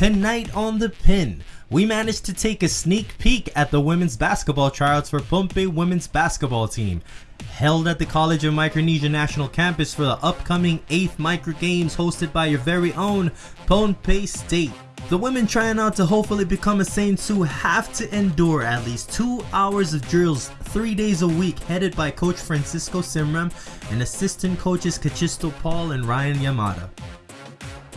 Tonight on The Pin, we managed to take a sneak peek at the women's basketball tryouts for Pohnpei women's basketball team. Held at the College of Micronesia National Campus for the upcoming 8th Micro Games hosted by your very own Pohnpei State. The women trying out to hopefully become a Saint Sue have to endure at least 2 hours of drills 3 days a week headed by coach Francisco Simram and assistant coaches Kachisto Paul and Ryan Yamada.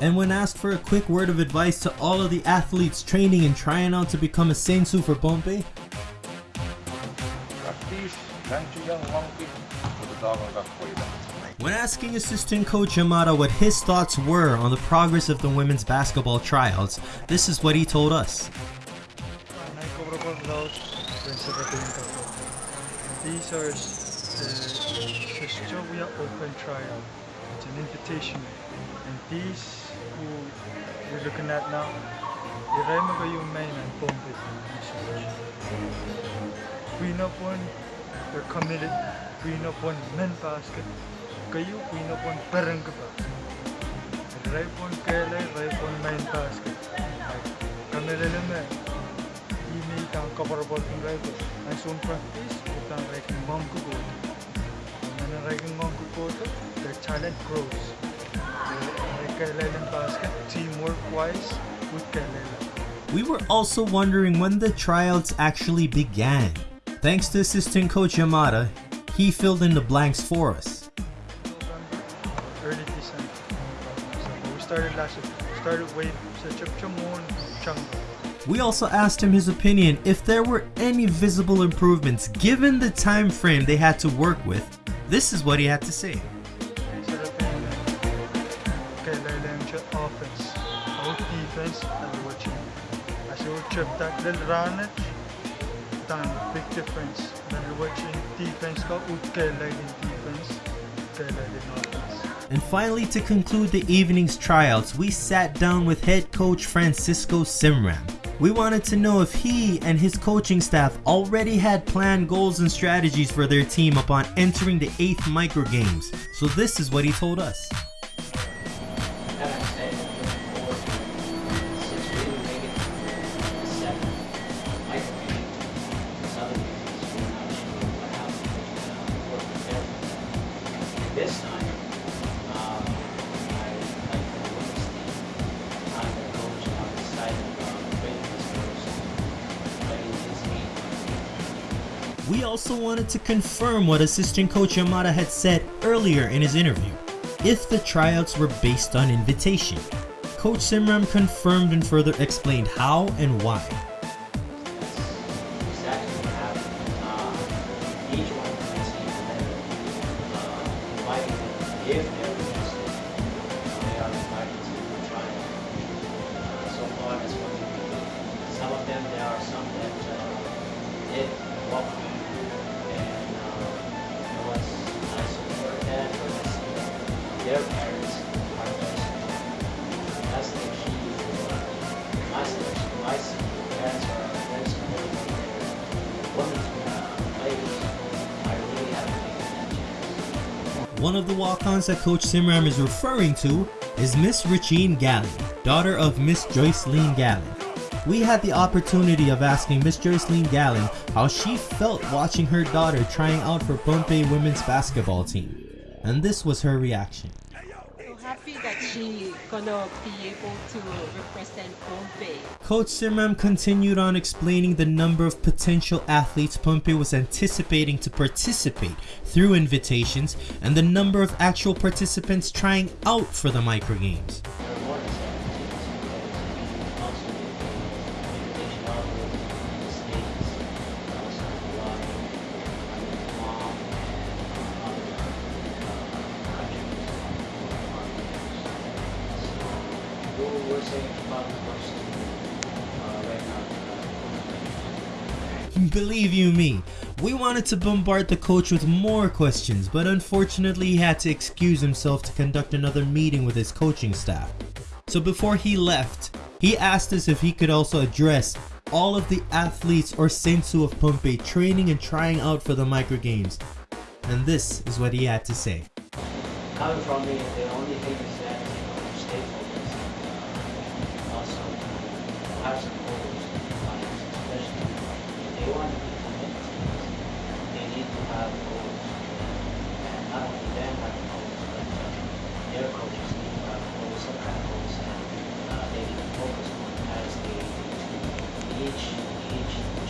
And when asked for a quick word of advice to all of the athletes training and trying out to become a Sensu for Pohnpei, Practice, nanti yung monkey. Matutawang kakoy lang. when asking assistant coach Yamada what his thoughts were on the progress of the women's basketball tryouts, this is what he told us. Uncoverable cloud principal These are uh, the Australia Open Trial. It's an invitation. And these who you're looking at now, mo kayong main and Pohnpei Queen of one, they're committed. Queen of one men basket. Kayo, Queen of one parang ka ba? Iray po kailan, iray po main basket. Kami rin naman. Hindi kang kaparabot ng rival. Ang soon practice, utang ranking mom ko go. Ang na ranking mom ko go to, their talent grows. Basket, teamwork wise, with kailan. We were also wondering when the tryouts actually began. Thanks to assistant coach Yamada, he filled in the blanks for us. November, early December. So we started last year. Started way sa Chipchamon, Chango. We also asked him his opinion if there were any visible improvements given the time frame they had to work with. This is what he had to say. Kailan siya offense. Out defense, and watching. As you oh, trip that little run it, done big difference. Then watching defense ka, ut kailan in defense, kailan in offense. And finally, to conclude the evening's tryouts, we sat down with head coach Francisco Simram. We wanted to know if he and his coaching staff already had planned goals and strategies for their team upon entering the 8th micro games. So this is what he told us. We also wanted to confirm what assistant coach Yamada had said earlier in his interview, if the tryouts were based on invitation. Coach Simram confirmed and further explained how and why. Uh, uh. Uh. Some of them, there are some that uh, did welcome One of the walk-ons that Coach Simram is referring to is Miss Richine Gallon, daughter of Miss Joycelyn Gallon. We had the opportunity of asking Miss Joycelyn Gallon how she felt watching her daughter trying out for Pohnpei women's basketball team. And this was her reaction. She gonna be able to represent. Coach Simram continued on explaining the number of potential athletes Pohnpei was anticipating to participate through invitations and the number of actual participants trying out for the micro other countries. you were saying about the coach uh, right now. Believe you me, we wanted to bombard the coach with more questions, but unfortunately he had to excuse himself to conduct another meeting with his coaching staff. So before he left, he asked us if he could also address all of the athletes or sensu of Pohnpei training and trying out for the micro games. And this is what he had to say. coming from me, the only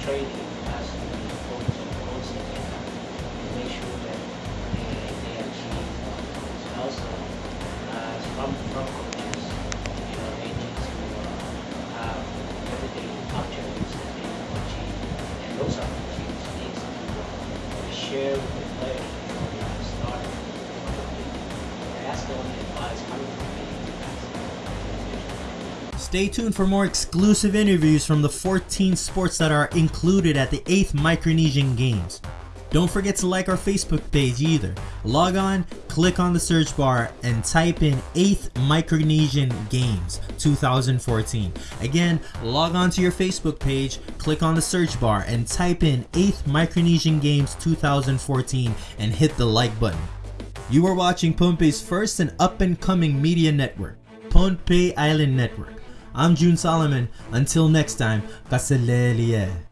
to be focused on goals that to make sure that they, they achieve uh, goals. And also, as from from coaches, you know, need to uh, have everyday objectives that they to achieve, and those objectives need to uh, share with the players before they start. And that's the only advice coming from. Stay tuned for more exclusive interviews from the 14 sports that are included at the 8th Micronesian Games. Don't forget to like our Facebook page either. Log on, click on the search bar, and type in 8th Micronesian Games 2014. Again, log on to your Facebook page, click on the search bar, and type in 8th Micronesian Games 2014 and hit the like button. You are watching Pohnpei's first and up and coming media network, Pohnpei Island Network. I'm June Solomon. Until next time, Kaselehlie.